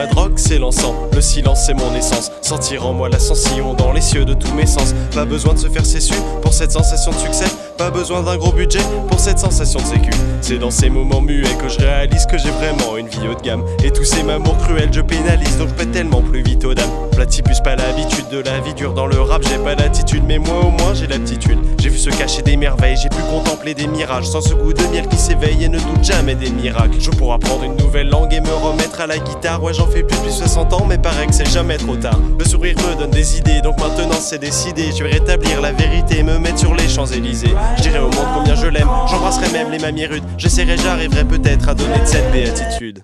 rock s'élançant, le silence c'est mon essence. Sentir en moi l'ascension dans les cieux de tous mes sens. Pas besoin de se faire cessu pour cette sensation de succès. Pas besoin d'un gros budget pour cette sensation de sécu. C'est dans ces moments muets que je réalise que j'ai vraiment une vie haut de gamme. Et tous ces mamours cruels, je pénalise donc je pète tellement de la vie dure dans le rap, j'ai pas l'attitude, mais moi au moins j'ai l'aptitude. J'ai vu se cacher des merveilles, j'ai pu contempler des mirages sans ce goût de miel qui s'éveille et ne doute jamais des miracles. Je pourrais apprendre une nouvelle langue et me remettre à la guitare. Ouais, j'en fais plus depuis 60 ans, mais paraît que c'est jamais trop tard. Le sourire me donne des idées, donc maintenant c'est décidé. Je vais rétablir la vérité et me mettre sur les Champs-Élysées. Je au monde combien je l'aime, j'embrasserai même les mamies rudes. J'essaierai, j'arriverai peut-être à donner de cette béatitude.